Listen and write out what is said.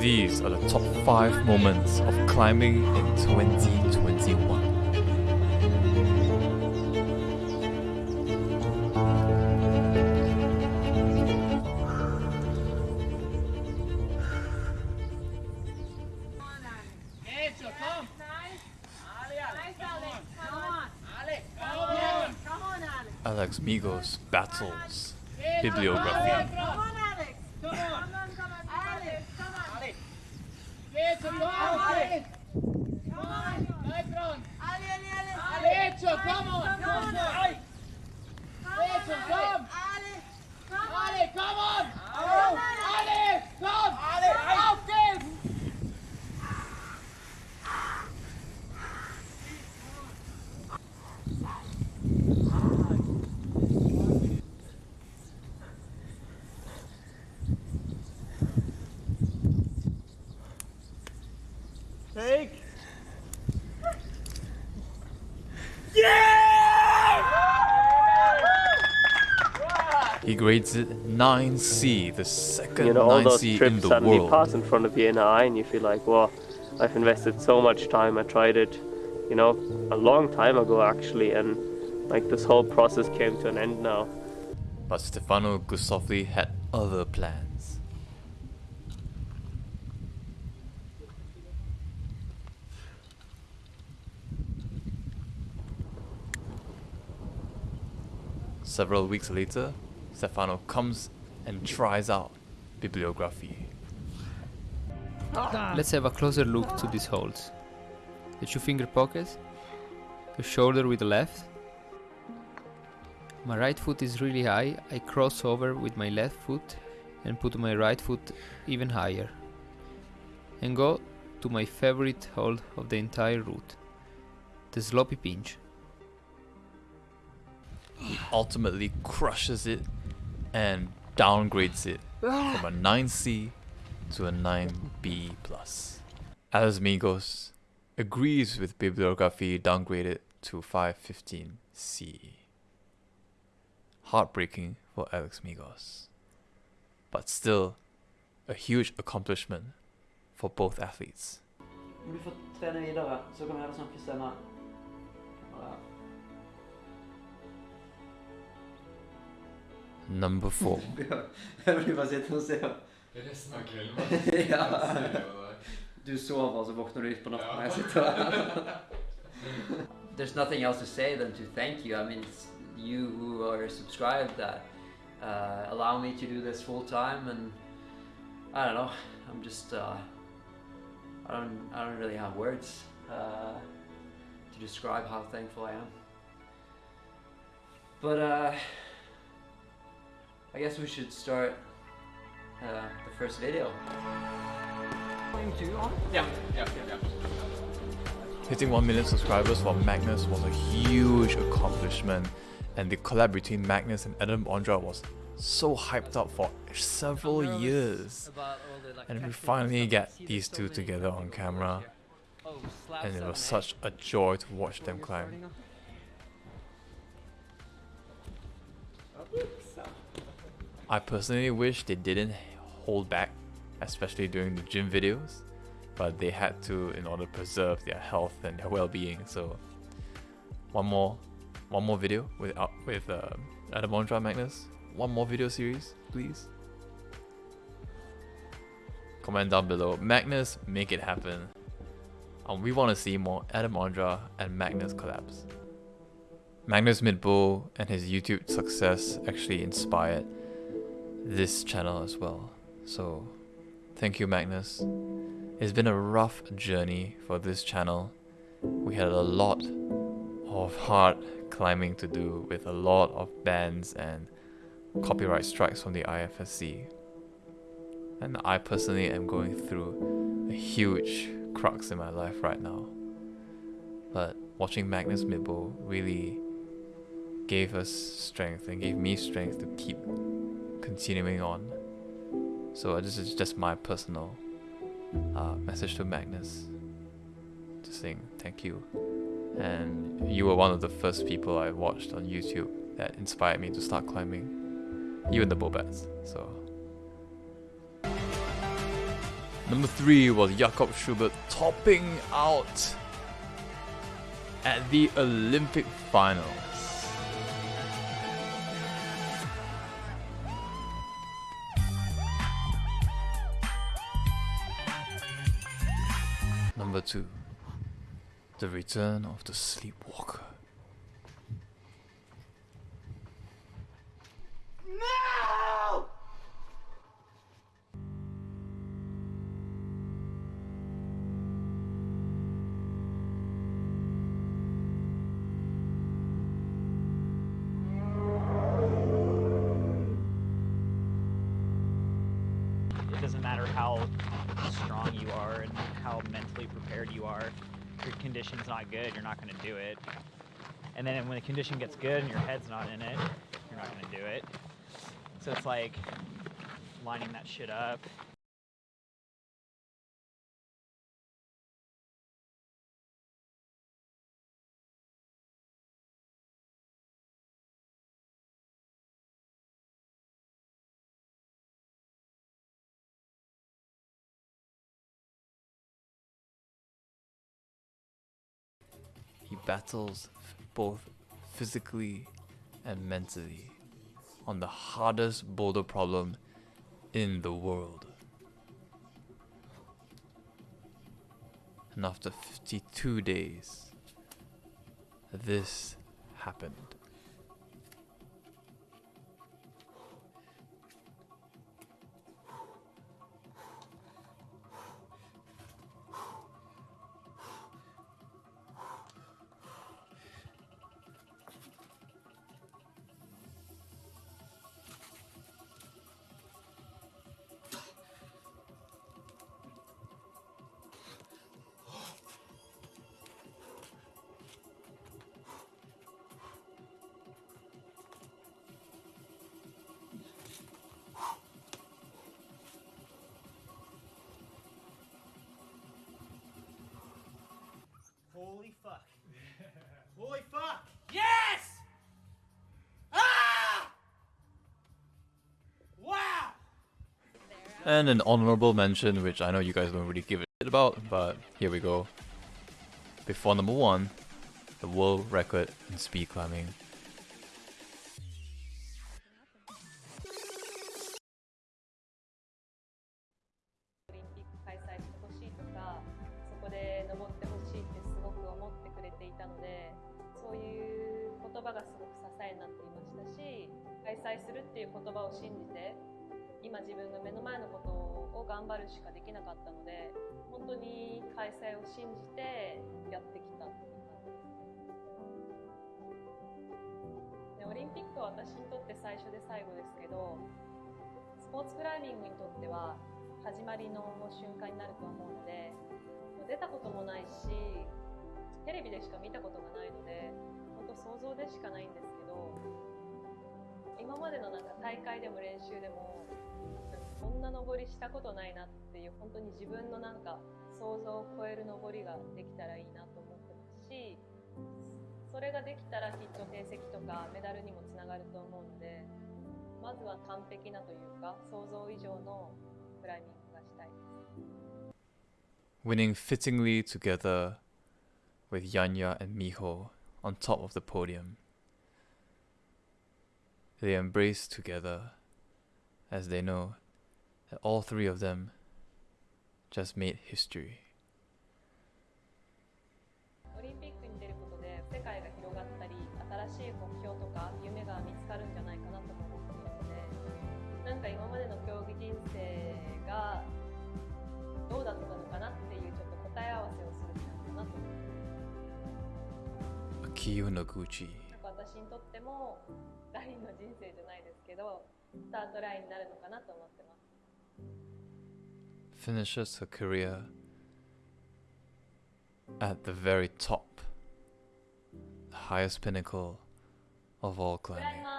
These are the top 5 moments of climbing in 2021. Come. Nice. Ali, Ali. Nice, Come Alex. on. Come on. palma! It 9C, the second you know all those 9C in trips the suddenly world. pass in front of you in an eye and you feel like well i've invested so much time i tried it you know a long time ago actually and like this whole process came to an end now But Stefano Ghisolfi had other plans. Several weeks later, Stefano comes and tries out Bibliographie. Ah. Let's have a closer look to these holes. The two finger pockets, the shoulder with the left. My right foot is really high, I cross over with my left foot and put my right foot even higher. And go to my favorite hold of the entire route, the sloppy pinch. He ultimately crushes it and downgrades it ah. from a 9C to a 9B+. Alex Megos agrees with Bibliographie downgraded to 515C. Heartbreaking for Alex Megos. But still, a huge accomplishment for both athletes. Om du får trene videre, så kan vi heller snakke senere. Number 4. Jeg blir bare sittende og se. Resten av kvelden Ja. Du sover, og så våkner du litt på natten når jeg sitter her. there's nothing else to say than to thank you. I mean, it's you who are subscribed that uh, allow me to do this full time, and I don't know. I'm just uh, I don't I don't really have words uh, to describe how thankful I am. But uh, I guess we should start uh, the first video. Ja, ja, ja. Hitting 1 million subscribers for Magnus was a huge accomplishment, and the collab between Magnus and Adam Ondra was so hyped up for several years. And we finally get these two together on camera, and it was such a joy to watch them climb. I personally wish they didn't hold back, especially during the gym videos, but they had to in order to preserve their health and their well-being. So one more, one more video with uh, with uh, Adam Ondra Magnus. One more video series, please. Comment down below. Magnus, make it happen. Um, we want to see more Adam Ondra and Magnus collabs. Magnus Midtbø and his YouTube success actually inspired this channel as well. So, thank you, Magnus. It's been a rough journey for this channel. We had a lot of hard climbing to do with a lot of bans and copyright strikes from the IFSC. And I personally am going through a huge crux in my life right now. But watching Magnus Midtbø really gave us strength and gave me strength to keep continuing on. So this is just my personal uh, message to Magnus to saying thank you. And you were one of the first people I watched on YouTube that inspired me to start climbing. You and the Bobats. So Number three was Jakob Schubert topping out at the Olympic finals. Number two, the return of the sleepwalker. No! it doesn't matter how are and how mentally prepared you are. If your condition's not good, you're not going to do it. And then when the condition gets good and your head's not in it, you're not going to do it. So it's like lining that shit up. Battles both physically and mentally on the hardest boulder problem in the world. And after 52 days, this happened. And an honorable mention, which I know you guys don't really give a shit about, but here we go. Before number one, the world record in speed climbing. 今自分の目の前のことを頑張るしかできなかったので本当に開催を信じてやってきたっていう感じです。でオリンピックは私にとって最初で最後ですけどスポーツクライミングにとっては始まりの瞬間になると思うので出たこともないしテレビでしか見たことがないので本当想像でしかないんですけど今までのなんか大会でも練習でもこんな登りしたことないなっていう本当に自分のなんか想像を超える登りができたらいいなと思ってますしそれができたらきっと成績とかメダルにもつながると思うのでまずは完璧なというか想像以上のクライミングがしたいです。winning fittingly together with Yanya and Miho on top of the podium. They embrace together as they know that all three of them just made history. オリンピックに出ることで世界が広がったり新しい目標とか夢が見つかるんじゃないかなとも思っているのでなんか今までの競技人生がどうだったのかなっていうちょっと答え合わせをするチャンスかなと思ってんか私にとってもラインの人どスタートラインになるのかなと思ってます finishes her career at the very top, the highest pinnacle of all クライ climbing. マ